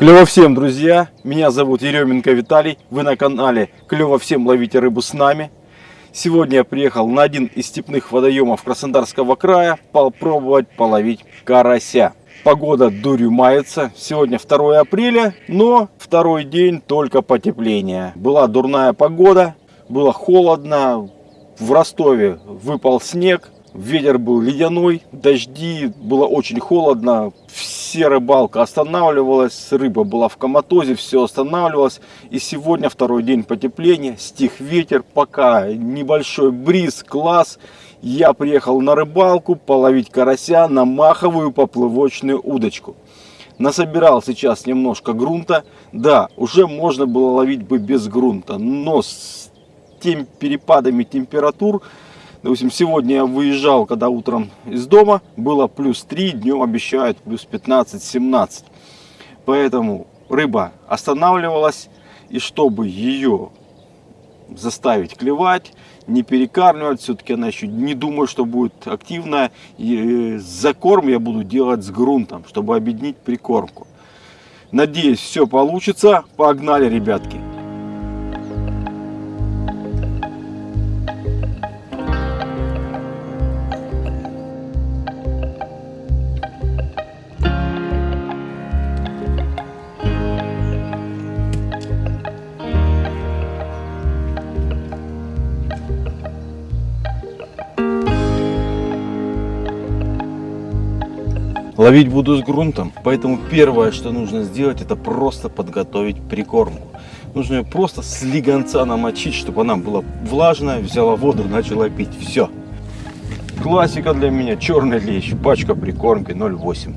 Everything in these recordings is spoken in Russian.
Клево всем, друзья! Меня зовут Еременко Виталий. Вы на канале Клево всем ловите рыбу с нами. Сегодня я приехал на один из степных водоемов Краснодарского края попробовать половить карася. Погода дурью мается. Сегодня 2 апреля, но второй день только потепление. Была дурная погода, было холодно. В Ростове выпал снег, Ветер был ледяной, дожди, было очень холодно, все рыбалка останавливалась, рыба была в коматозе, все останавливалось. И сегодня второй день потепления, стих ветер, пока небольшой бриз, класс. Я приехал на рыбалку половить карася на маховую поплывочную удочку. Насобирал сейчас немножко грунта. Да, уже можно было ловить бы без грунта, но с теми перепадами температур Допустим, сегодня я выезжал, когда утром из дома, было плюс 3, днем обещают плюс 15-17. Поэтому рыба останавливалась, и чтобы ее заставить клевать, не перекармливать, все-таки она еще не думаю, что будет активная. И э, закорм я буду делать с грунтом, чтобы объединить прикормку. Надеюсь, все получится. Погнали, ребятки! Ловить буду с грунтом, поэтому первое, что нужно сделать, это просто подготовить прикормку. Нужно ее просто с легонца намочить, чтобы она была влажная, взяла воду, начала пить. Все. Классика для меня, черный лещ, пачка прикормки 0,8.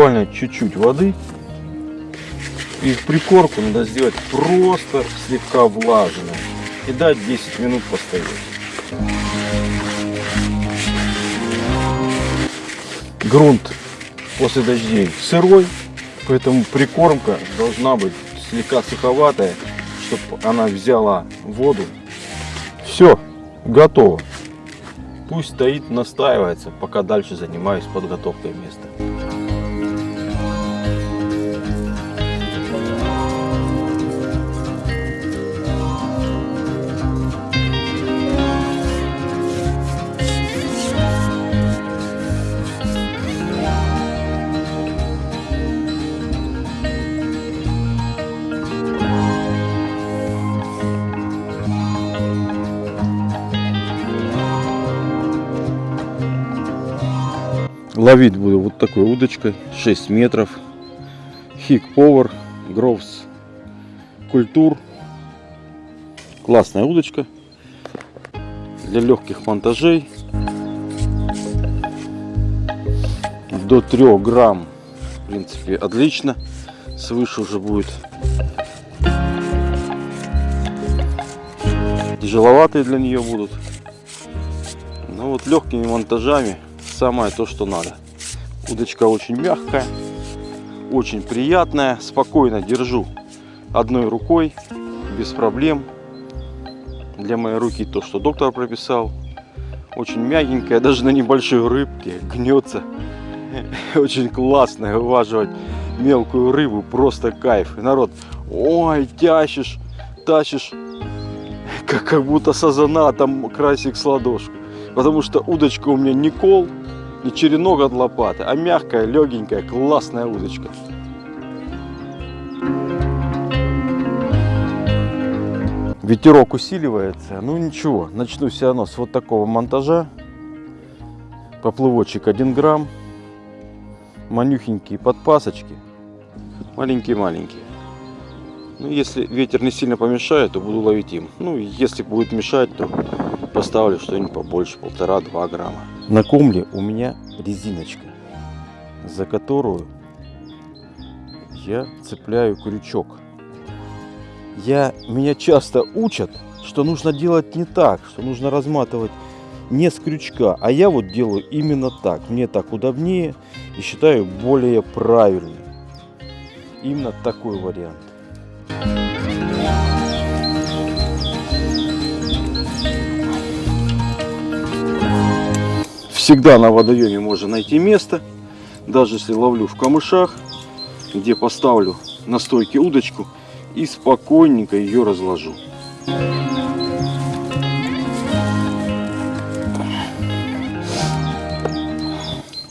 Буквально чуть-чуть воды. И прикормку надо сделать просто слегка влажной. И дать 10 минут постоять. Грунт после дождей сырой, поэтому прикормка должна быть слегка суховатая, чтобы она взяла воду. Все, готово. Пусть стоит, настаивается, пока дальше занимаюсь подготовкой места. Ловить буду вот такой удочкой 6 метров. Хик Power Groves Культур. Классная удочка для легких монтажей. До 3 грамм, в принципе, отлично. Свыше уже будет тяжеловатые для нее будут. Но вот легкими монтажами самое то, что надо. Удочка очень мягкая, очень приятная. Спокойно держу одной рукой, без проблем. Для моей руки то, что доктор прописал. Очень мягенькая, даже на небольшой рыбке гнется. Очень классно вываживать мелкую рыбу, просто кайф. И народ, ой, тащишь, тащишь, как, как будто сазана, там красик с ладошку. Потому что удочка у меня не кол, не черенок от лопаты, а мягкая, легенькая, классная удочка. Ветерок усиливается. Ну ничего, начну все равно с вот такого монтажа. Поплывочек 1 грамм. Манюхенькие подпасочки. Маленькие-маленькие. Ну, если ветер не сильно помешает, то буду ловить им. Ну, если будет мешать, то поставлю что-нибудь побольше, полтора-два грамма. На комле у меня резиночка, за которую я цепляю крючок. Я, меня часто учат, что нужно делать не так, что нужно разматывать не с крючка, а я вот делаю именно так. Мне так удобнее, и считаю более правильным. Именно такой вариант. Всегда на водоеме можно найти место, даже если ловлю в камышах, где поставлю на стойке удочку и спокойненько ее разложу.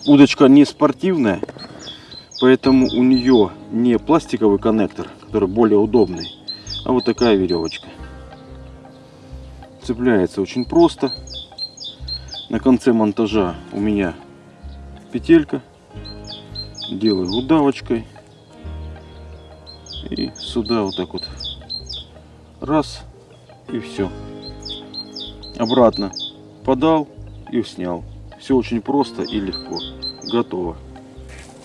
Удочка не спортивная, поэтому у нее не пластиковый коннектор, который более удобный, а вот такая веревочка. Цепляется очень просто. На конце монтажа у меня петелька. Делаю удавочкой. И сюда вот так вот. Раз. И все. Обратно подал и снял. Все очень просто и легко. Готово.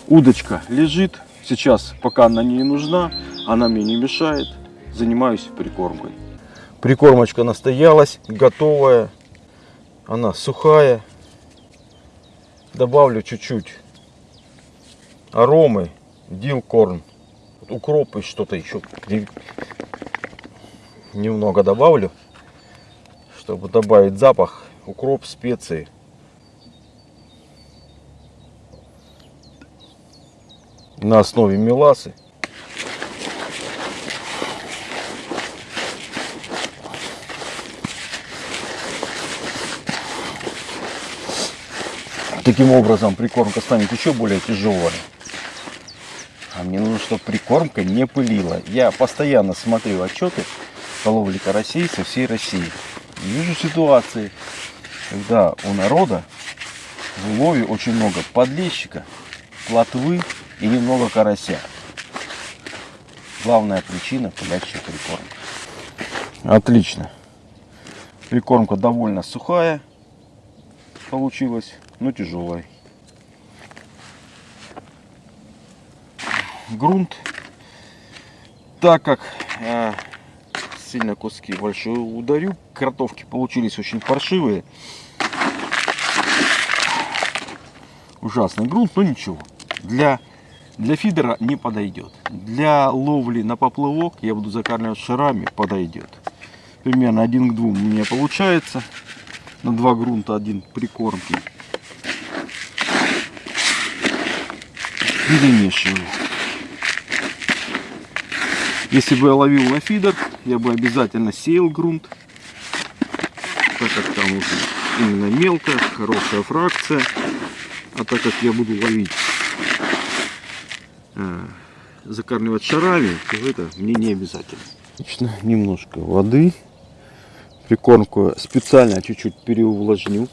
Удочка лежит. Сейчас, пока она не нужна, она мне не мешает. Занимаюсь прикормкой. Прикормочка настоялась, готовая. Она сухая. Добавлю чуть-чуть аромы, дилкорн, укроп и что-то еще немного добавлю, чтобы добавить запах, укроп, специи. На основе меласы. Таким образом прикормка станет еще более тяжелой. А мне нужно, чтобы прикормка не пылила. Я постоянно смотрю отчеты по ловле карасей со всей России. И вижу ситуации, когда у народа в лове очень много подлещика, плотвы и немного карася. Главная причина пылящая прикормка. Отлично. Прикормка довольно сухая получилась, но тяжелая. грунт, так как э, сильно куски большие ударю, кротовки получились очень паршивые. Ужасный грунт, но ничего. Для, для фидера не подойдет. Для ловли на поплывок я буду закармливать шарами, подойдет. Примерно один к двум у меня получается. На два грунта один прикормки. Перемешиваю. Если бы я ловил на фидер, я бы обязательно сеял грунт, так как там уже именно мелкая, хорошая фракция. А так как я буду ловить, э, закармливать шарами, то это мне не обязательно. Отлично, немножко воды. Прикормку специально чуть-чуть переувлажню.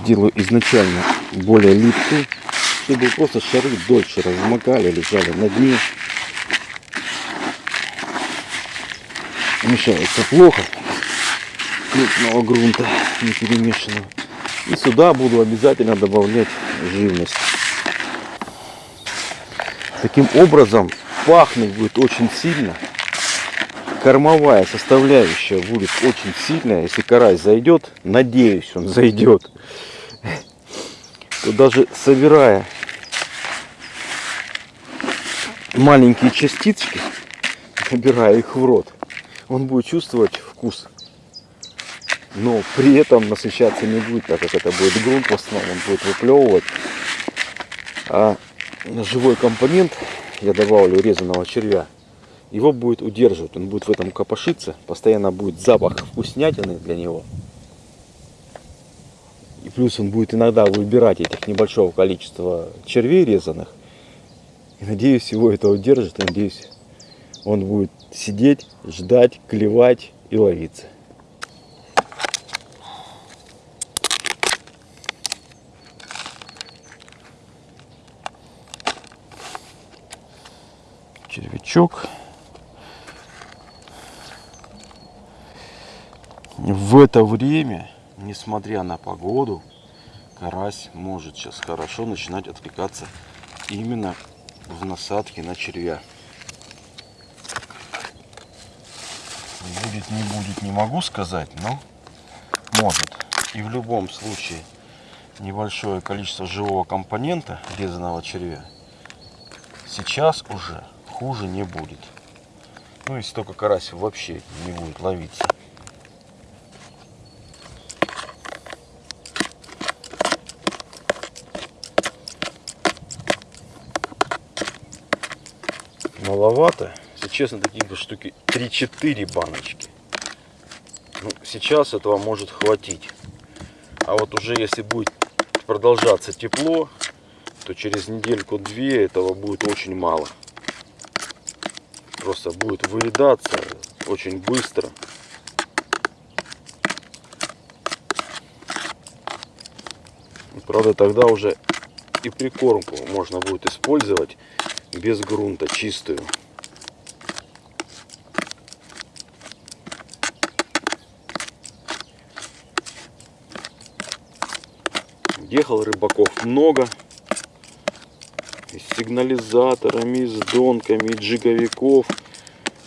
Сделаю изначально более липкую, чтобы просто шары дольше размокали, лежали на дне. мешается плохо. Крупного грунта не перемешанного и сюда буду обязательно добавлять живность. Таким образом пахнуть будет очень сильно. Кормовая составляющая будет очень сильная. Если карась зайдет надеюсь он зайдет. То даже собирая маленькие частички набирая их в рот он будет чувствовать вкус. Но при этом насыщаться не будет, так как это будет грунт в основном, он будет выплевывать. А живой компонент, я добавлю резаного червя, его будет удерживать, он будет в этом копошиться, постоянно будет запах вкуснятины для него. И плюс он будет иногда выбирать этих небольшого количества червей резаных. И надеюсь, его это удержит, надеюсь, он будет сидеть, ждать, клевать и ловиться. Червячок. В это время, несмотря на погоду, карась может сейчас хорошо начинать отвлекаться именно в насадке на червя. Будет, не будет, не могу сказать, но может. И в любом случае небольшое количество живого компонента резаного червя, сейчас уже хуже не будет. Ну, если только карась вообще не будет ловиться. маловато. Если честно, таких бы штуки 3-4 баночки. Ну, сейчас этого может хватить. А вот уже если будет продолжаться тепло, то через недельку-две этого будет очень мало. Просто будет выедаться очень быстро. Правда, тогда уже и прикормку можно будет использовать без грунта, чистую. Ехал рыбаков много. И с сигнализаторами, и с донками, и джиговиков.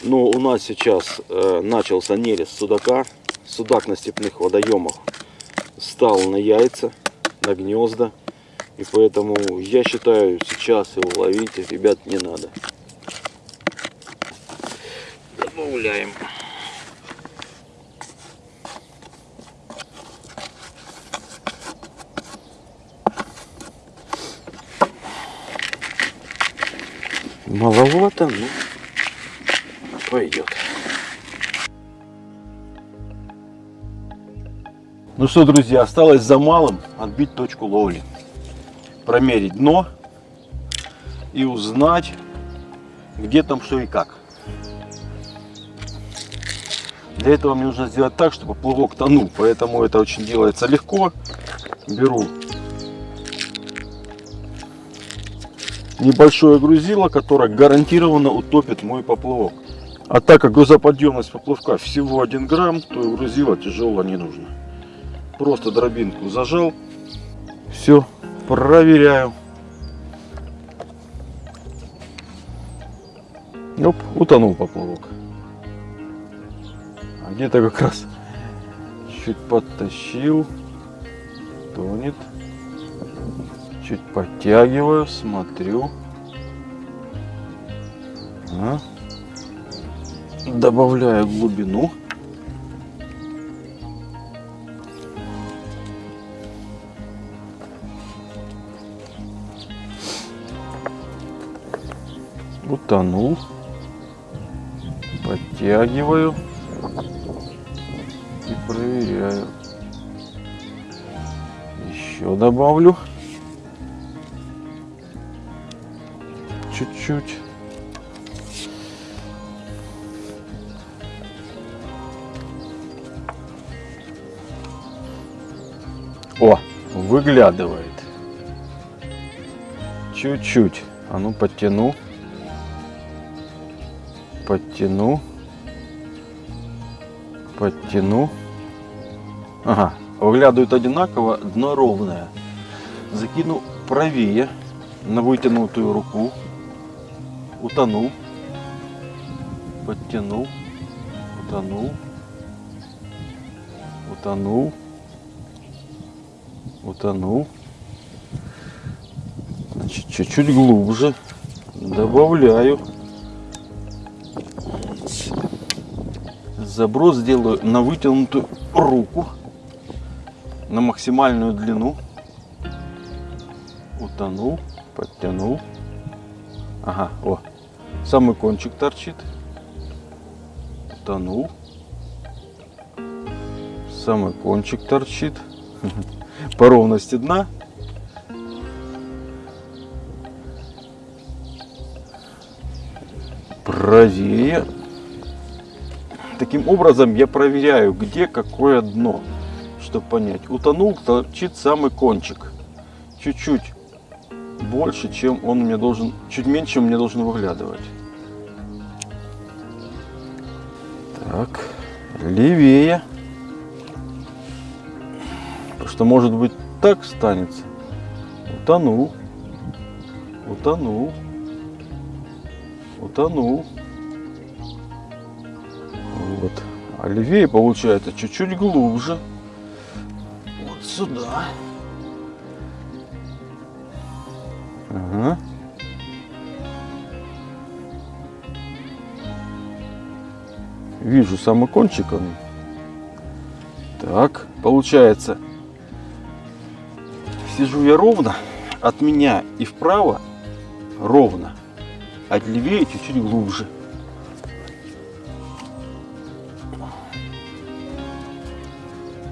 Но у нас сейчас э, начался нерест судака. Судак на степных водоемах стал на яйца, на гнезда. И поэтому я считаю, сейчас его ловить, ребят, не надо. Добавляем. Маловато, но пойдет. Ну что, друзья, осталось за малым отбить точку ловли промерить дно и узнать, где там что и как. Для этого мне нужно сделать так, чтобы плавок тонул, поэтому это очень делается легко. Беру небольшое грузило, которое гарантированно утопит мой поплавок. А так как грузоподъемность поплавка всего 1 грамм, то и грузило тяжело не нужно. Просто дробинку зажал, все, проверяю. Оп, утонул поплавок. А где-то как раз чуть подтащил, тонет. Чуть подтягиваю, смотрю. А. Добавляю глубину. утонул. Подтягиваю и проверяю. Еще добавлю. Чуть-чуть. О, выглядывает. Чуть-чуть. А ну подтяну подтяну, подтяну. Ага, выглядывает одинаково, дно ровное. Закину правее на вытянутую руку, утонул, подтянул, утонул, утонул, утонул. Значит, чуть-чуть глубже добавляю. заброс сделаю на вытянутую руку, на максимальную длину. Утонул, подтянул. Ага, о, самый кончик торчит. Утонул. Самый кончик торчит. По ровности дна. Правее Таким образом я проверяю, где какое дно, чтобы понять. Утонул, торчит самый кончик. Чуть-чуть больше, чем он мне должен, чуть меньше, чем мне должен выглядывать. Так, левее. Что может быть так станется. Утонул. Утонул. Утонул. Вот. А левее получается чуть-чуть глубже. Вот сюда. Ага. Вижу самый кончик он. Так, получается, сижу я ровно, от меня и вправо ровно, а левее чуть-чуть глубже.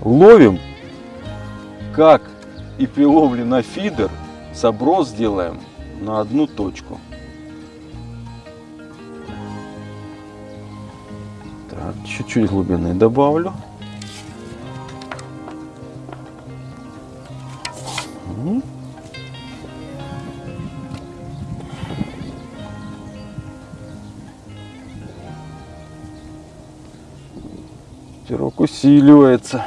Ловим, как и при ловле на фидер, заброс делаем на одну точку. Чуть-чуть глубины добавлю. Мгм. Ветерок усиливается.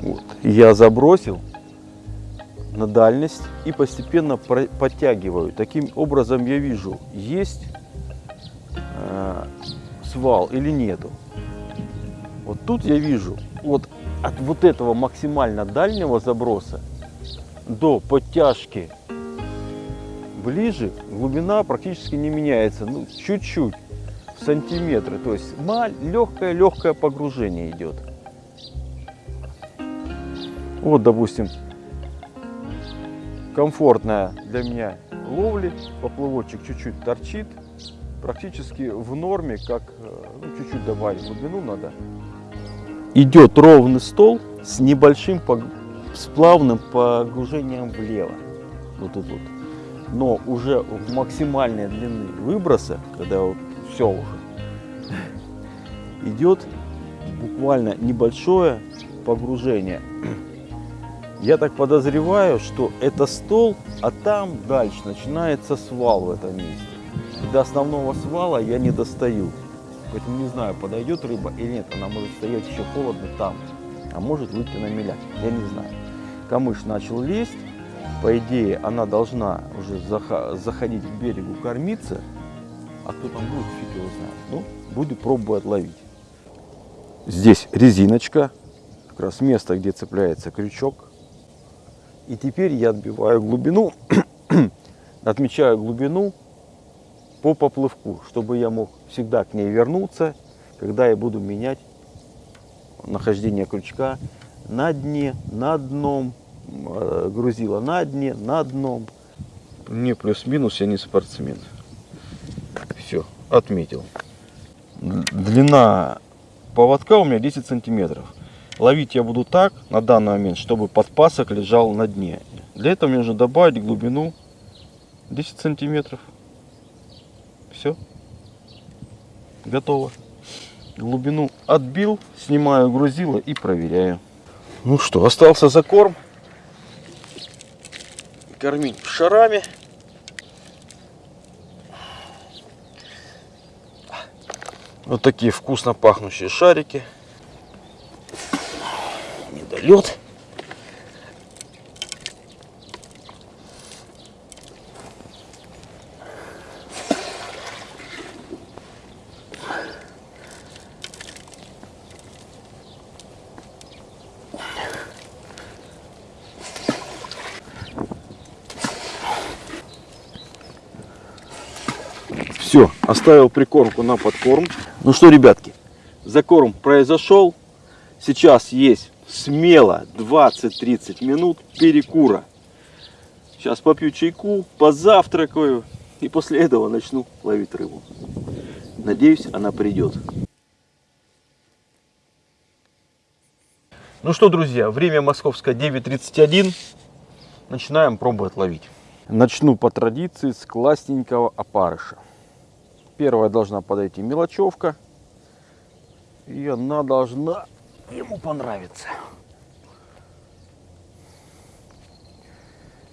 Вот. Я забросил на дальность и постепенно подтягиваю. Таким образом я вижу, есть э, свал или нету. Вот тут я вижу, вот от вот этого максимально дальнего заброса до подтяжки ближе глубина практически не меняется, ну чуть-чуть сантиметры, то есть легкое легкое погружение идет. Вот, допустим, комфортная для меня ловли, поплывочек чуть-чуть торчит, практически в норме, как э, ну, чуть-чуть добавить глубину надо. Идет ровный стол с небольшим пог- с плавным погружением влево, вот тут вот. Но уже в максимальной длины выброса, когда вот все уже, идет буквально небольшое погружение. Я так подозреваю, что это стол, а там дальше начинается свал в этом месте. И до основного свала я не достаю. Поэтому не знаю, подойдет рыба или нет. Она может стоять еще холодно там, а может выйти на меляк. Я не знаю. Камыш начал лезть. По идее, она должна уже заходить к берегу кормиться. А кто там будет, фиг его знает. Ну, буду пробовать ловить. Здесь резиночка. Как раз место, где цепляется крючок. И теперь я отбиваю глубину, отмечаю глубину по поплывку, чтобы я мог всегда к ней вернуться, когда я буду менять нахождение крючка на дне, на дном, э, грузила на дне, на дном. Не плюс-минус, я не спортсмен. Все, отметил. Длина поводка у меня 10 сантиметров. Ловить я буду так на данный момент, чтобы подпасок лежал на дне. Для этого мне нужно добавить глубину 10 сантиметров. Все. Готово. Глубину отбил, снимаю грузило и проверяю. Ну что, остался закорм. Кормить шарами. Вот такие вкусно пахнущие шарики. Недолет. Все, оставил прикормку на подкорм. Ну что, ребятки, закорм произошел. Сейчас есть смело 20-30 минут перекура. Сейчас попью чайку, позавтракаю и после этого начну ловить рыбу. Надеюсь, она придет. Ну что, друзья, время московское 9.31. Начинаем пробовать ловить. Начну по традиции с классненького опарыша. Первая должна подойти мелочевка. И она должна ему понравиться.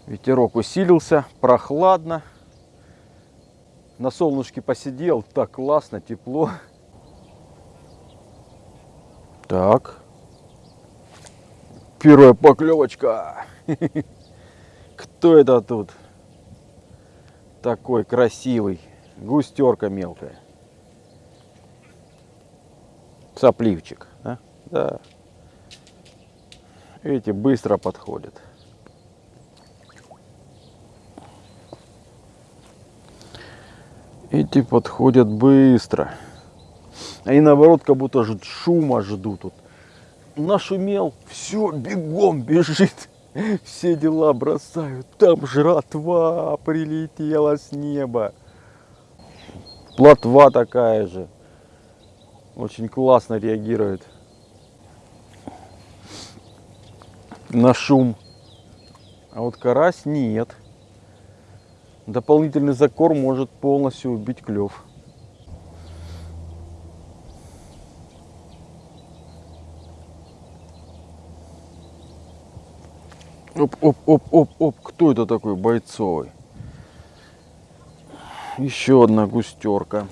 Ветерок усилился, прохладно. На солнышке посидел, так классно, тепло. Так. Первая поклевочка. Кто это тут? Такой красивый. Густерка мелкая. Сопливчик. Да? Да. Эти быстро подходят. Эти подходят быстро. Они наоборот как будто ждут, шума ждут. Вот. Нашумел, все, бегом бежит. Все дела бросают. Там жратва прилетела с неба. Плотва такая же. Очень классно реагирует на шум. А вот карась нет. Дополнительный закорм может полностью убить клев. Оп, оп, оп, оп, оп. Кто это такой бойцовый? Еще одна густерка.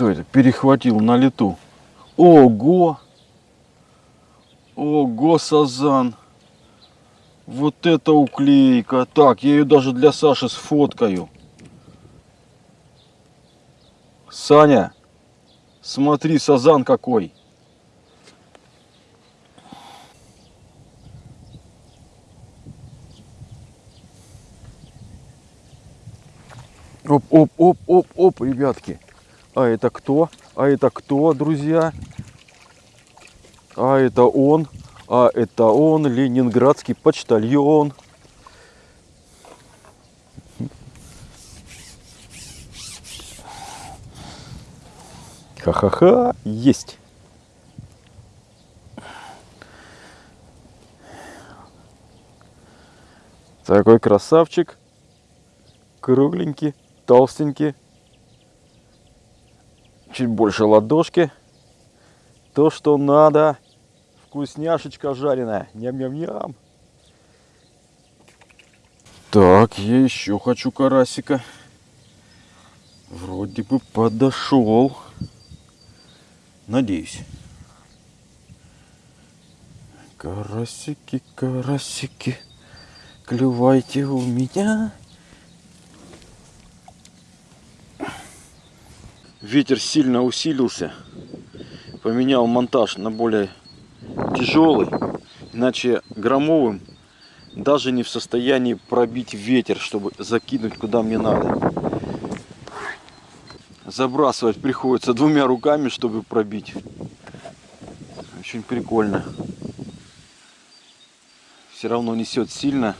Кто это? Перехватил на лету. Ого! Ого, сазан! Вот это уклейка. Так, я ее даже для Саши сфоткаю. Саня, смотри, сазан какой. Оп, оп, оп, оп, оп, ребятки. А это кто? А это кто, друзья? А это он. А это он, ленинградский почтальон. Ха-ха-ха, есть. Такой красавчик. Кругленький, толстенький. Чуть больше ладошки. То, что надо. Вкусняшечка жареная. Ням-ням-ням. Так, я еще хочу карасика. Вроде бы подошел. Надеюсь. Карасики, карасики, клювайте у меня. Ветер сильно усилился. Поменял монтаж на более тяжелый, иначе громовым даже не в состоянии пробить ветер, чтобы закинуть куда мне надо. Забрасывать приходится двумя руками, чтобы пробить. Очень прикольно. Все равно несет сильно.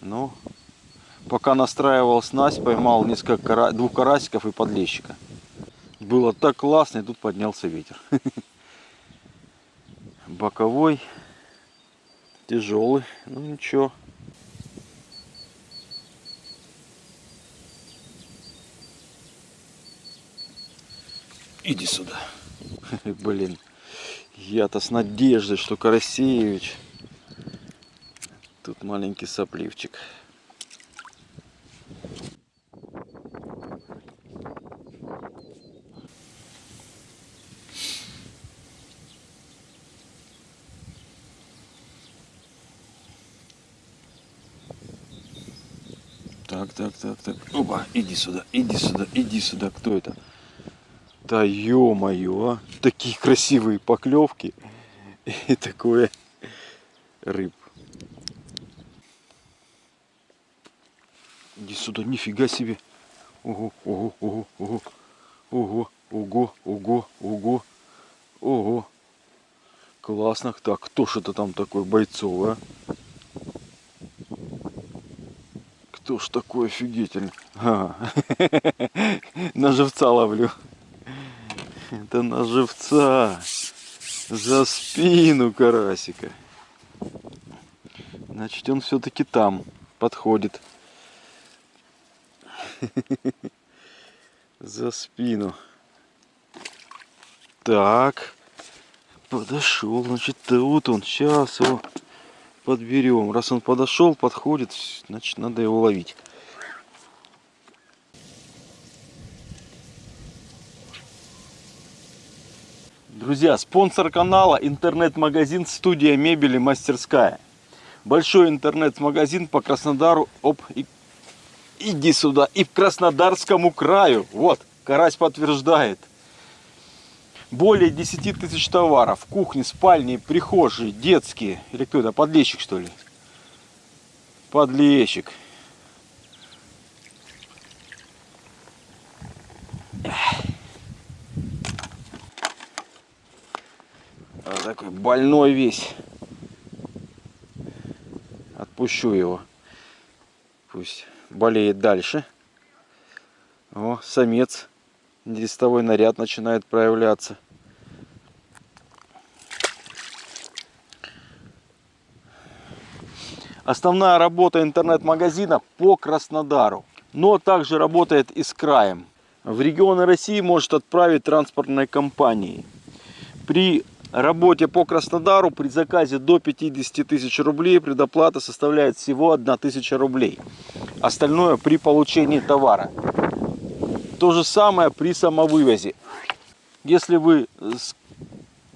Но пока настраивал снасть, поймал несколько двух карасиков и подлещика. Было так классно, и тут поднялся ветер. Боковой, тяжелый, ну ничего. Иди сюда. Блин, я-то с надеждой, что Карасеевич. Тут маленький сопливчик. Так, так, так, так. Опа, иди сюда, иди сюда, иди сюда. Кто это? Да ё-моё, а. Такие красивые поклевки. И такое рыб. Иди сюда, нифига себе. Ого, ого, ого, ого. Ого, ого, ого, ого. Ого. Классно. Так, кто это там такой бойцовый, а? Кто ж такой офигительный? А, на живца ловлю. Это на живца. За спину карасика. Значит, он все-таки там подходит. За спину. Так. Подошел. Значит, тут он. Сейчас его подберем. Раз он подошел, подходит, значит надо его ловить. Друзья, спонсор канала интернет-магазин «Студия мебели Мастерская». Большой интернет-магазин по Краснодару, оп, и, иди сюда, и в Краснодарскому краю. Вот, Карась подтверждает. Более 10 тысяч товаров. Кухни, спальни, прихожие, детские. Или кто это, подлещик что ли? Подлещик. Вот такой больной весь. Отпущу его. Пусть болеет дальше. О, самец. Листовой наряд начинает проявляться. Основная работа интернет-магазина по Краснодару, но также работает и с краем. В регионы России может отправить транспортной компании. При работе по Краснодару при заказе до 50 тысяч рублей предоплата составляет всего 1 тысяча рублей. Остальное при получении товара. То же самое при самовывозе. Если вы с,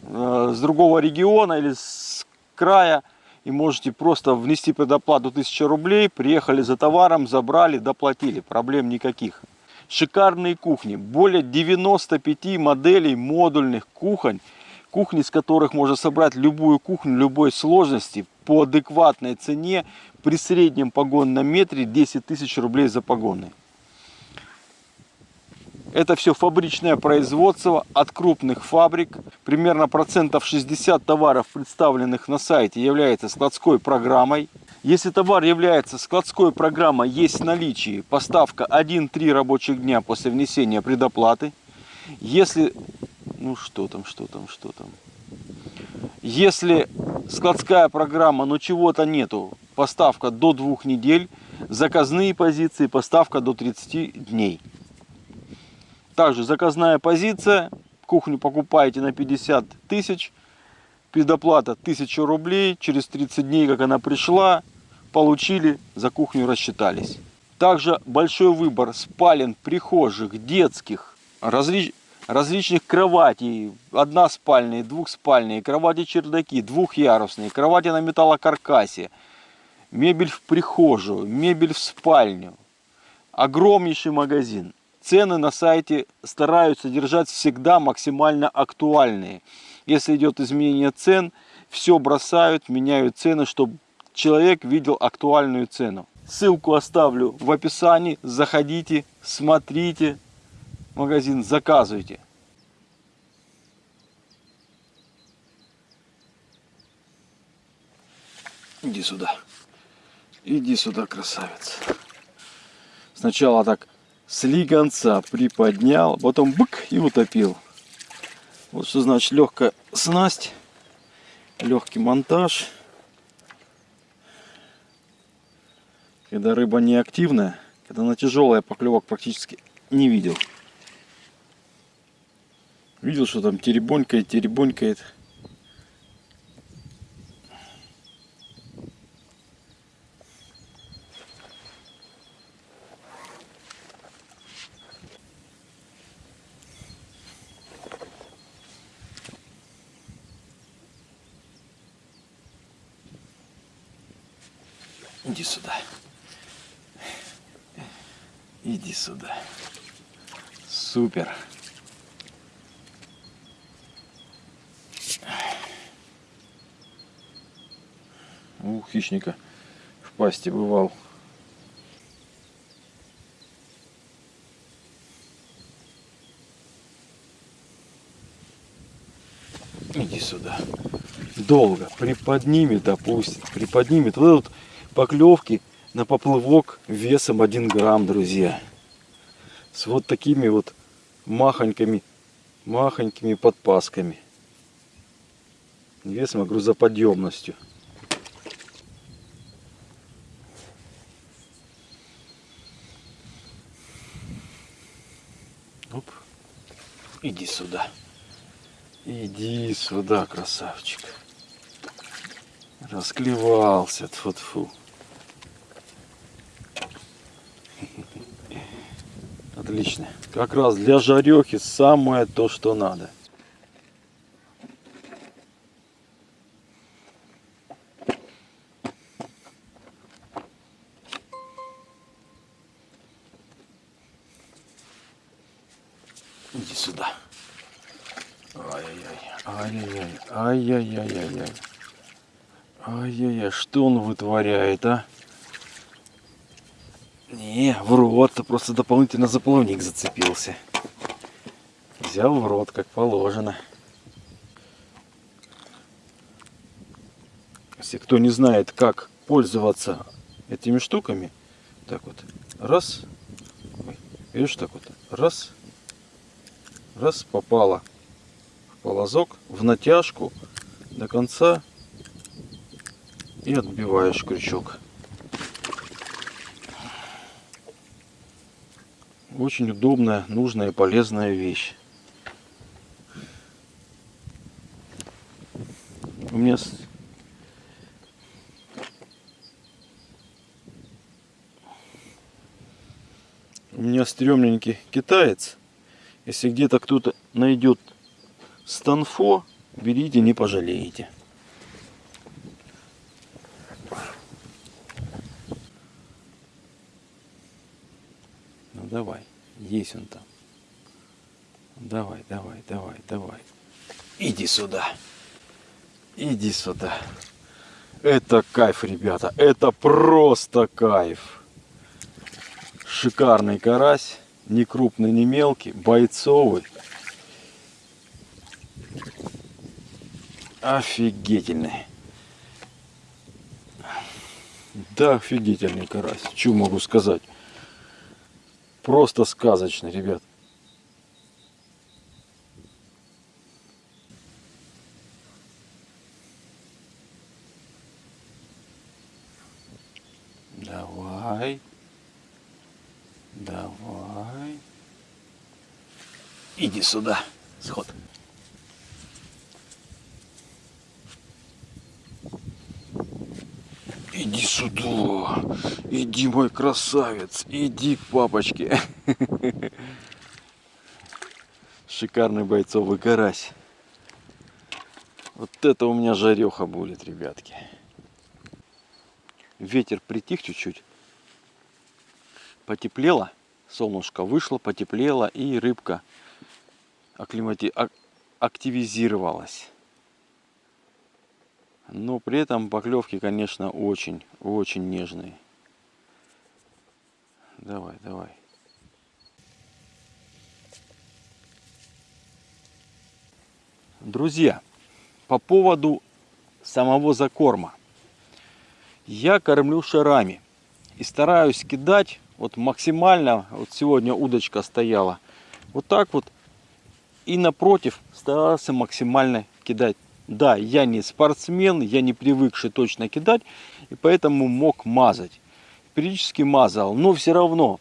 э, с другого региона или с края и можете просто внести предоплату 1000 рублей, приехали за товаром, забрали, доплатили, проблем никаких. Шикарные кухни, более 95 моделей модульных кухонь, кухни, с которых можно собрать любую кухню любой сложности по адекватной цене при среднем погонном метре 10 тысяч рублей за погонный. Это все фабричное производство от крупных фабрик. Примерно процентов 60 товаров, представленных на сайте, является складской программой. Если товар является складской программой, есть в наличии поставка 1-3 рабочих дня после внесения предоплаты. Если ну что там, что там, что там. Если складская программа, но чего-то нету, поставка до двух недель, заказные позиции, поставка до 30 дней. Также заказная позиция, кухню покупаете на 50 тысяч, предоплата 1000 рублей, через 30 дней, как она пришла, получили, за кухню рассчитались. Также большой выбор спален, прихожих, детских, различ различных кроватей, односпальные, двухспальные, кровати-чердаки, двухъярусные, кровати на металлокаркасе, мебель в прихожую, мебель в спальню. Огромнейший магазин. Цены на сайте стараются держать всегда максимально актуальные. Если идет изменение цен, все бросают, меняют цены, чтобы человек видел актуальную цену. Ссылку оставлю в описании. Заходите, смотрите, магазин, заказывайте. Иди сюда. Иди сюда, красавец. Сначала так слегонца приподнял, потом бык и утопил. Вот что значит легкая снасть, легкий монтаж. Когда рыба не активная, когда она тяжелая, поклевок практически не видел. Видел, что там теребонькает, теребонькает. Иди сюда. Иди сюда. Супер. У хищника в пасти бывал. Иди сюда. Долго. Приподнимет, опустит. Приподнимет. Вот тут поклевки на поплывок весом 1 грамм, друзья. С вот такими вот махонькими, махонькими подпасками. Весом, грузоподъемностью. Оп. Иди сюда. Иди сюда, красавчик. Расклевался. Тьфу Отлично. Как раз для жарехи самое то, что надо. Иди сюда. Ай-яй-яй. Ай-яй-яй. Ай-яй-яй. Ай-яй-яй. Что он вытворяет, а? Не, в рот. Просто дополнительно за плавник зацепился. Взял в рот, как положено. Если кто не знает, как пользоваться этими штуками, так вот, раз, видишь, так вот, раз, раз, попало в полозок, в натяжку до конца и отбиваешь крючок. Очень удобная, нужная и полезная вещь. У меня у меня стрёмненький китаец. Если где-то кто-то найдет станфо, берите, не пожалеете. Ну давай, есть он там. Давай, давай, давай, давай. Иди сюда. Иди сюда. Это кайф, ребята. Это просто кайф. Шикарный карась. Не крупный, не мелкий. Бойцовый. Офигительный. Да, офигительный карась. Что могу сказать? Просто сказочный, ребят. Давай. Давай. Иди сюда, сход. Иди сюда. Иди, мой красавец. Иди к папочке. Шикарный бойцовый карась. Вот это у меня жареха будет, ребятки. Ветер притих чуть-чуть потеплело, солнышко вышло, потеплело, и рыбка акклимати... активизировалась. Но при этом поклевки, конечно, очень, очень нежные. Давай, давай. Друзья, по поводу самого закорма. Я кормлю шарами и стараюсь кидать вот максимально, вот сегодня удочка стояла, вот так вот, и напротив старался максимально кидать. Да, я не спортсмен, я не привыкший точно кидать, и поэтому мог мазать. Периодически мазал, но все равно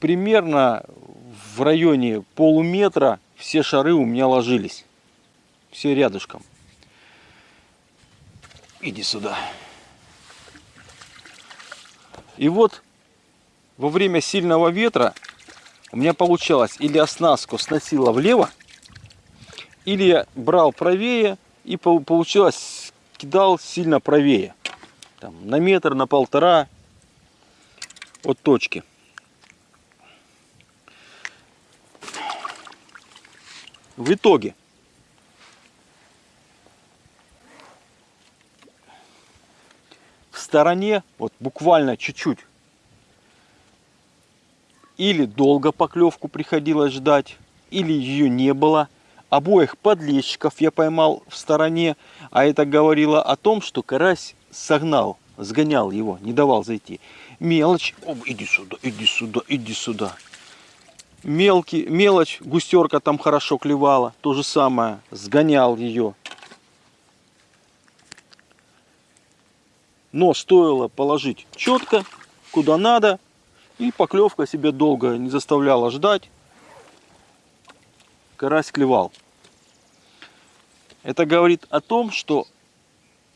примерно в районе полуметра все шары у меня ложились. Все рядышком. Иди сюда. И вот во время сильного ветра у меня получалось или оснастку сносило влево, или я брал правее и получилось кидал сильно правее. Там, на метр, на полтора от точки. В итоге в стороне, вот буквально чуть-чуть или долго поклевку приходилось ждать, или ее не было. Обоих подлещиков я поймал в стороне, а это говорило о том, что карась согнал, сгонял его, не давал зайти. Мелочь, О, иди сюда, иди сюда, иди сюда. Мелкий, мелочь, густерка там хорошо клевала, то же самое, сгонял ее. Но стоило положить четко, куда надо, и поклевка себе долго не заставляла ждать. Карась клевал. Это говорит о том, что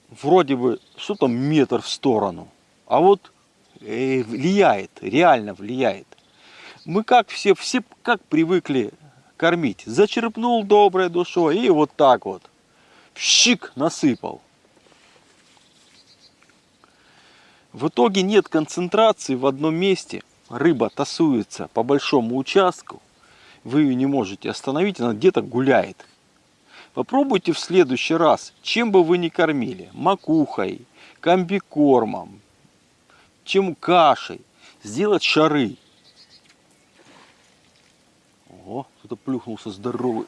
вроде бы что там метр в сторону, а вот э, влияет, реально влияет. Мы как все, все как привыкли кормить. Зачерпнул доброй душой и вот так вот. Щик насыпал. В итоге нет концентрации в одном месте – рыба тасуется по большому участку, вы ее не можете остановить, она где-то гуляет. Попробуйте в следующий раз, чем бы вы ни кормили, макухой, комбикормом, чем кашей, сделать шары. О, кто-то плюхнулся здоровый.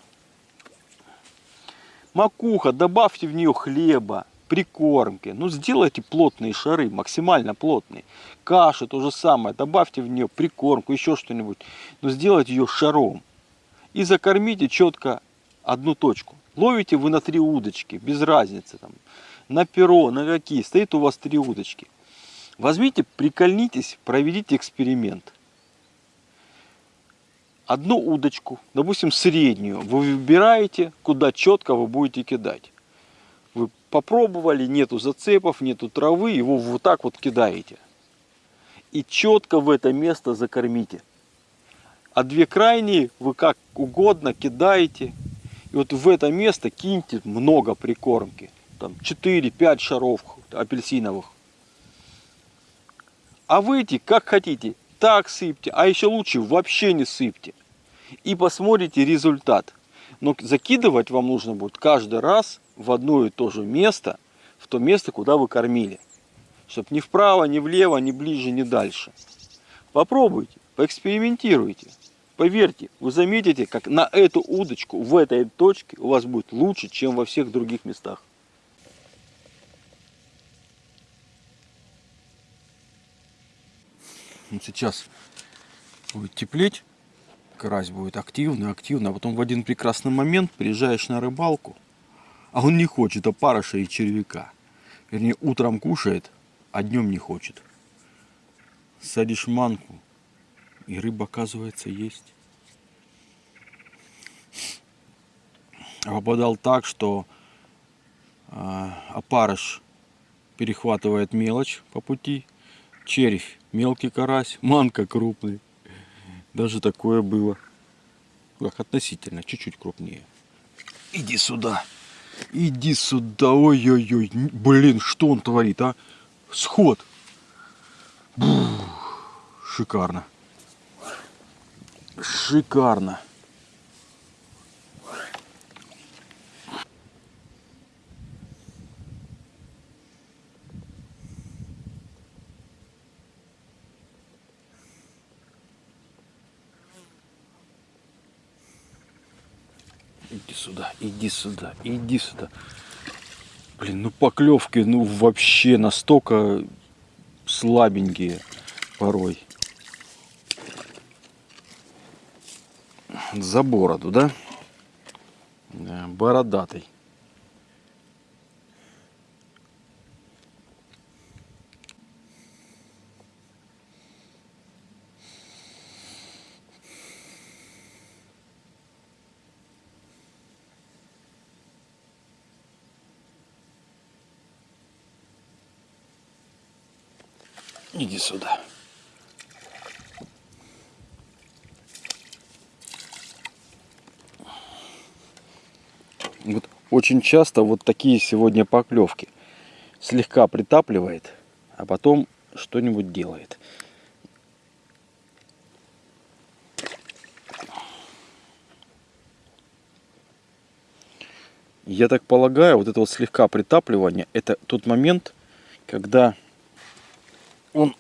Макуха, добавьте в нее хлеба, прикормки. Ну, сделайте плотные шары, максимально плотные. Каши то же самое, добавьте в нее прикормку, еще что-нибудь. Но сделайте ее шаром. И закормите четко одну точку. Ловите вы на три удочки, без разницы. Там, на перо, на какие. Стоит у вас три удочки. Возьмите, прикольнитесь, проведите эксперимент. Одну удочку, допустим, среднюю, вы выбираете, куда четко вы будете кидать. Попробовали, нету зацепов, нету травы, его вот так вот кидаете. И четко в это место закормите. А две крайние вы как угодно кидаете. И вот в это место киньте много прикормки. Там 4-5 шаров апельсиновых. А вы эти как хотите, так сыпьте, а еще лучше вообще не сыпьте. И посмотрите результат. Но закидывать вам нужно будет каждый раз в одно и то же место, в то место, куда вы кормили. Чтобы ни вправо, ни влево, ни ближе, ни дальше. Попробуйте, поэкспериментируйте. Поверьте, вы заметите, как на эту удочку, в этой точке у вас будет лучше, чем во всех других местах. Сейчас будет теплеть, карась будет активный, активный, а потом в один прекрасный момент приезжаешь на рыбалку, а он не хочет опарыша и червяка. Вернее, утром кушает, а днем не хочет. Садишь манку, и рыба, оказывается, есть. А попадал так, что э, опарыш перехватывает мелочь по пути, червь мелкий карась, манка крупный. Даже такое было. Как относительно, чуть-чуть крупнее. Иди сюда. Иди сюда. Ой-ой-ой. Блин, что он творит, а? Сход. Бух. Шикарно. Шикарно. Иди сюда, иди сюда, иди сюда. Блин, ну поклевки, ну вообще настолько слабенькие порой. За бороду, да? да бородатый. Иди сюда. Вот очень часто вот такие сегодня поклевки. Слегка притапливает, а потом что-нибудь делает. Я так полагаю, вот это вот слегка притапливание, это тот момент, когда он,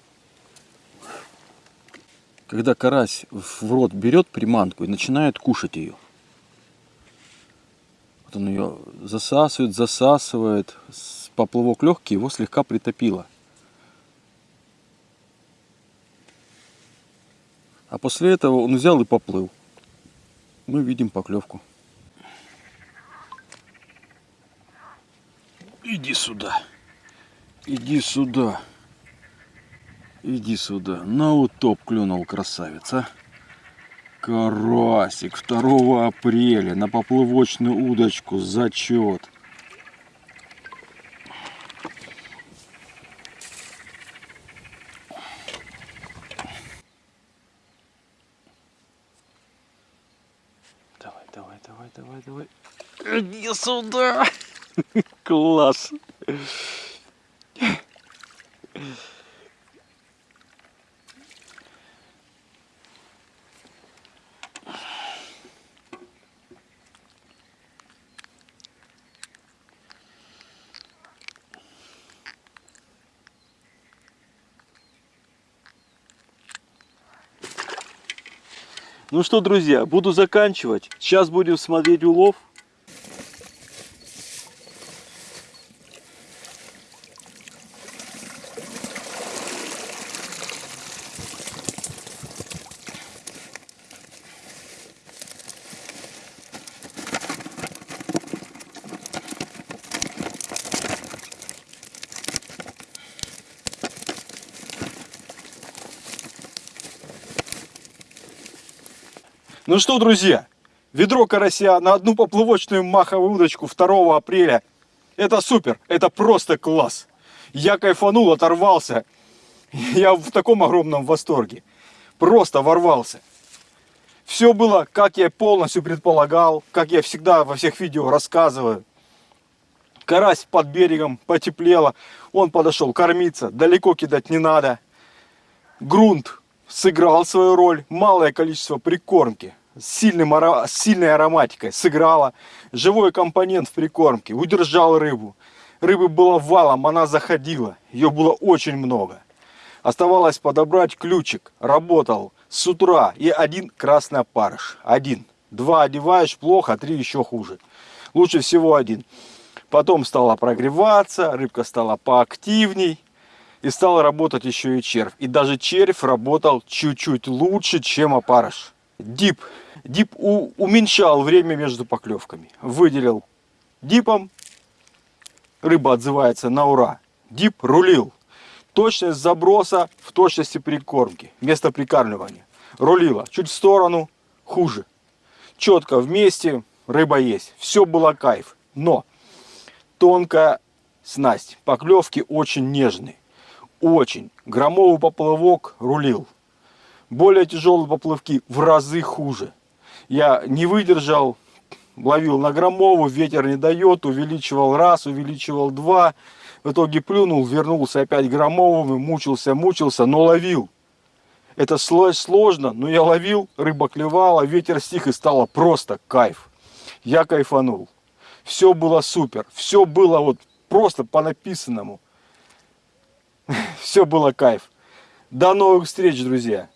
когда карась в рот берет приманку и начинает кушать ее. Вот он ее засасывает, засасывает, поплавок легкий, его слегка притопило. А после этого он взял и поплыл. Мы видим поклевку. Иди сюда. Иди сюда. Иди сюда. На утоп клюнул красавица. Карасик 2 апреля на поплывочную удочку. Зачет. Давай, давай, давай, давай, давай. Иди сюда. Класс. Ну что, друзья, буду заканчивать. Сейчас будем смотреть улов. Ну что, друзья, ведро карася на одну поплавочную маховую удочку 2 апреля. Это супер, это просто класс. Я кайфанул, оторвался. Я в таком огромном восторге. Просто ворвался. Все было, как я полностью предполагал, как я всегда во всех видео рассказываю. Карась под берегом потеплело, он подошел кормиться, далеко кидать не надо. Грунт сыграл свою роль, малое количество прикормки с, сильным, с сильной ароматикой сыграла. Живой компонент в прикормке удержал рыбу. Рыбы было валом, она заходила, ее было очень много. Оставалось подобрать ключик, работал с утра и один красный опарыш, один. Два одеваешь плохо, три еще хуже. Лучше всего один. Потом стала прогреваться, рыбка стала поактивней. И стал работать еще и червь. И даже червь работал чуть-чуть лучше, чем опарыш. Дип. Дип уменьшал время между поклевками. Выделил дипом. Рыба отзывается на ура. Дип рулил. Точность заброса в точности прикормки. Место прикармливания. Рулила. Чуть в сторону. Хуже. Четко вместе. Рыба есть. Все было кайф. Но тонкая снасть. Поклевки очень нежные. Очень. Громовый поплавок рулил. Более тяжелые поплавки в разы хуже. Я не выдержал, ловил на громовую, ветер не дает, увеличивал раз, увеличивал два. В итоге плюнул, вернулся опять громовым, мучился, мучился, но ловил. Это сло- сложно, но я ловил, рыба клевала, ветер стих и стало просто кайф. Я кайфанул. Все было супер, все было вот просто по написанному. Все было кайф. До новых встреч, друзья.